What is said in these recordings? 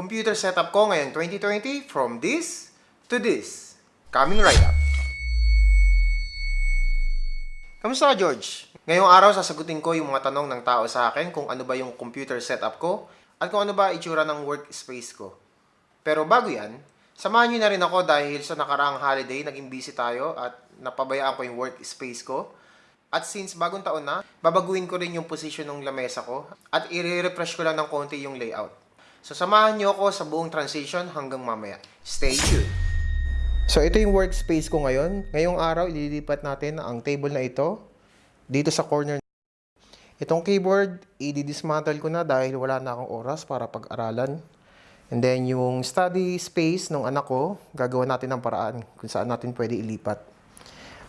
computer setup ko ngayon 2020 from this to this. Coming right up. Kamusta ka, George? Ngayong araw, sasagutin ko yung mga tanong ng tao sa akin kung ano ba yung computer setup ko at kung ano ba itsura ng workspace ko. Pero bago yan, samahan nyo na rin ako dahil sa nakaraang holiday, naging busy tayo at napabayaan ko yung workspace ko. At since bagong taon na, babaguhin ko rin yung position ng lamesa ko at i-refresh ko lang ng konti yung layout. So samahan nyo ako sa buong transition hanggang mamaya. Stay tuned! So ito yung workspace ko ngayon. Ngayong araw, ililipat natin ang table na ito dito sa corner. Itong keyboard, i-dismantle ko na dahil wala na akong oras para pag-aralan. And then yung study space ng anak ko, gagawa natin ng paraan kung saan natin pwede ilipat.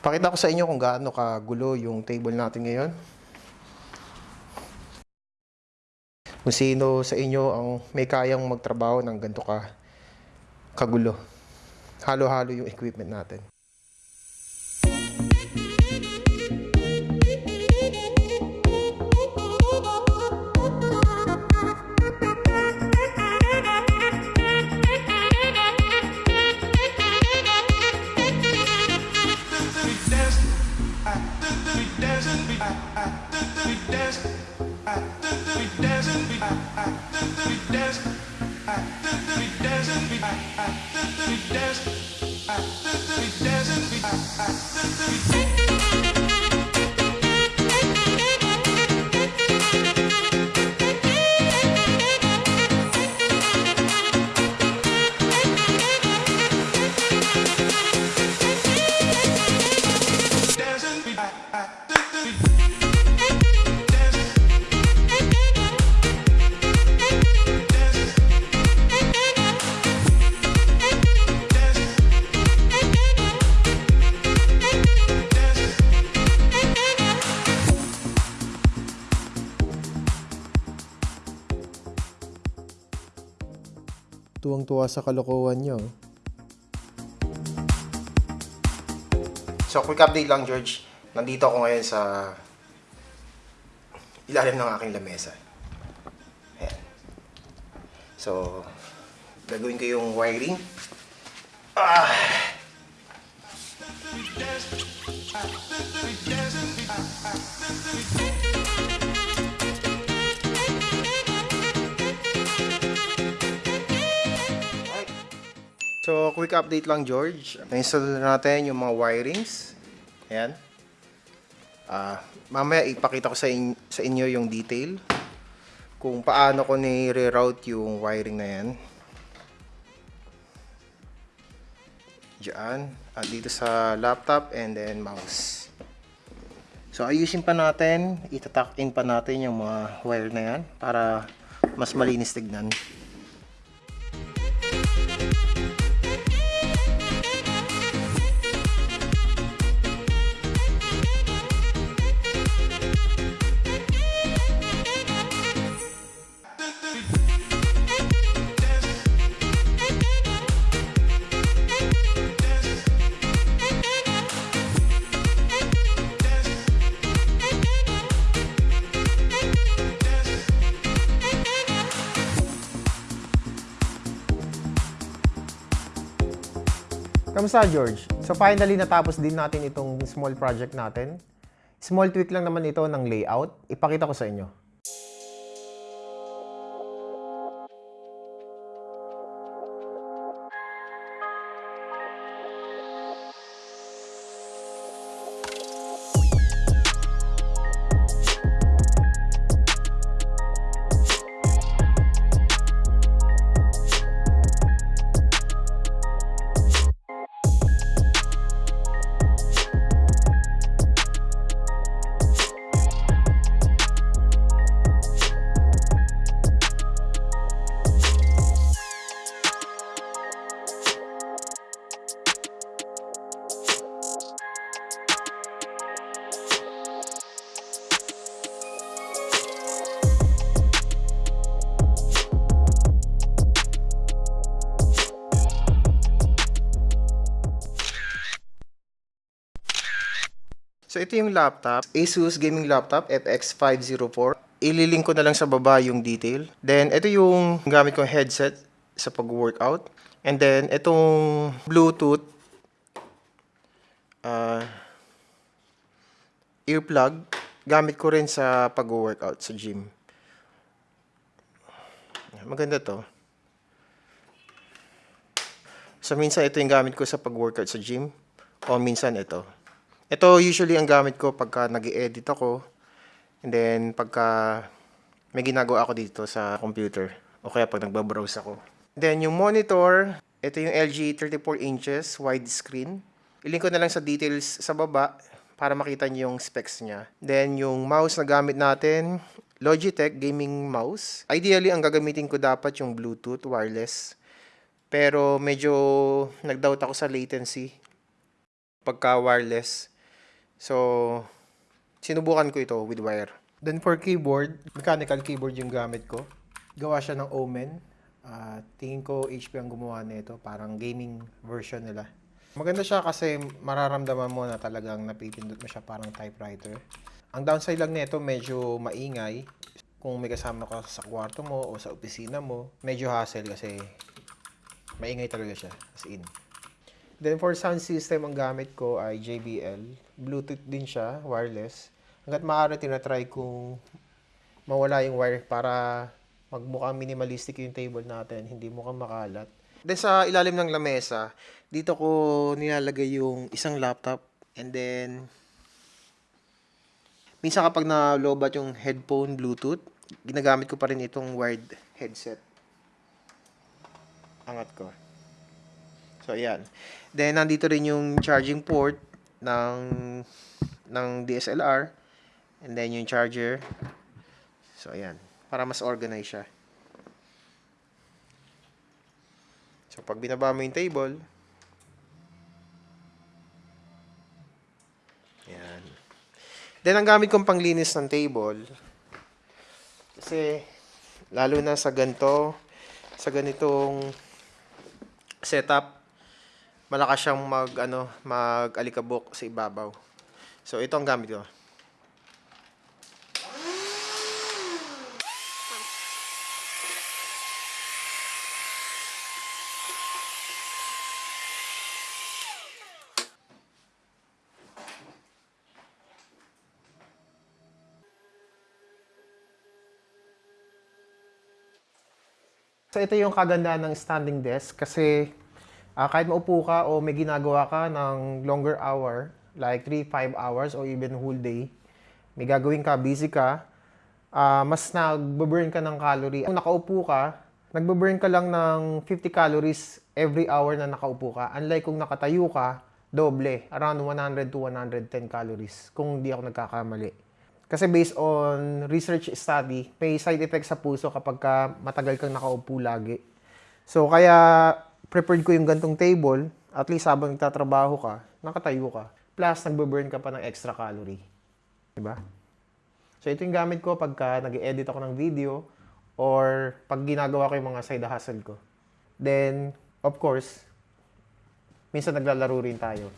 Pakita ko sa inyo kung gaano kagulo yung table natin ngayon. Kung sino sa inyo ang may kayang magtrabaho ng ganito ka kagulo. Halo-halo yung equipment natin. Bye. Tuwang-tuwa sa kalokohan nyo. So, quick update lang, George. Nandito ako ngayon sa ilalim ng aking lamesa. Ayan. So, gagawin ko yung wiring. Ah! Alright. So, quick update lang, George. Na-install na natin yung mga wirings. Ayan. Ah, mamaya ipakita ko sa, in- sa inyo yung detail kung paano ko ni-reroute yung wiring na yan. Diyan. At dito sa laptop and then mouse. So, ayusin pa natin, itatak in pa natin yung mga wire na yan para mas malinis tignan. Kamusta, George? So finally natapos din natin itong small project natin. Small tweak lang naman ito ng layout. Ipakita ko sa inyo. So ito yung laptop, Asus gaming laptop FX504. Ililink ko na lang sa baba yung detail. Then ito yung gamit kong headset. sa pag-workout. And then, itong Bluetooth ah, earplug, gamit ko rin sa pag-workout sa gym. Maganda to. So, minsan ito yung gamit ko sa pag-workout sa gym. O minsan ito. Ito usually ang gamit ko pagka nag edit ako. And then, pagka may ginagawa ako dito sa computer. O kaya pag nagbabrowse ako. Then, yung monitor, ito yung LG 34 inches widescreen. Ilink ko na lang sa details sa baba para makita niyo yung specs niya. Then, yung mouse na gamit natin, Logitech gaming mouse. Ideally, ang gagamitin ko dapat yung Bluetooth wireless. Pero medyo nag-doubt ako sa latency pagka wireless. So, sinubukan ko ito with wire. Then for keyboard, mechanical keyboard yung gamit ko. Gawa siya ng Omen. Ah, tingin ko HP ang gumawa nito, parang gaming version nila. Maganda siya kasi mararamdaman mo na talagang napipindot mo siya parang typewriter. Ang downside lang nito, medyo maingay. Kung may kasama ka sa kwarto mo o sa opisina mo, medyo hassle kasi maingay talaga siya, as in. Then for sound system, ang gamit ko ay JBL. Bluetooth din siya, wireless. Hanggat maaari, tinatry kong mawala yung wire para magmukhang minimalistic yung table natin, hindi mukhang makalat. Then sa ilalim ng lamesa, dito ko nilalagay yung isang laptop and then minsan kapag na-lowbat yung headphone Bluetooth, ginagamit ko pa rin itong wired headset. Angat ko. So, ayan. Then, nandito rin yung charging port ng, ng DSLR. And then, yung charger. So, ayan. Para mas organize siya. So, pag binaba mo yung table, ayan. Then, ang gamit kong panglinis ng table, kasi, lalo na sa ganito, sa ganitong setup, malakas siyang mag ano, mag-alikabok sa ibabaw. So ito ang gamit ko. So ito yung kagandahan ng standing desk kasi ah, kahit maupo ka o may ginagawa ka ng longer hour, like 3-5 hours or even whole day, may gagawin ka, busy ka, ah, mas nagbe-burn ka ng calorie. Kung nakaupo ka, nagbe-burn ka lang ng 50 calories every hour na nakaupo ka. Unlike kung nakatayo ka, doble, around 100 to 110 calories kung hindi ako nagkakamali. Kasi based on research study, may side effect sa puso kapag ka matagal kang nakaupo lagi. So, kaya prepared ko yung gantong table, at least habang nagtatrabaho ka, nakatayo ka. Plus, nagbe-burn ka pa ng extra calorie. Diba? So, ito yung gamit ko pagka nag edit ako ng video or pag ginagawa ko yung mga side hustle ko. Then, of course, minsan naglalaro rin tayo.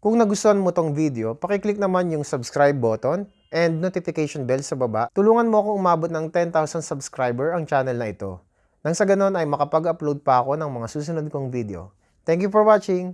Kung nagustuhan mo tong video, pakiclick naman yung subscribe button and notification bell sa baba. Tulungan mo akong umabot ng 10,000 subscriber ang channel na ito. Nang sa ganon ay makapag-upload pa ako ng mga susunod kong video. Thank you for watching!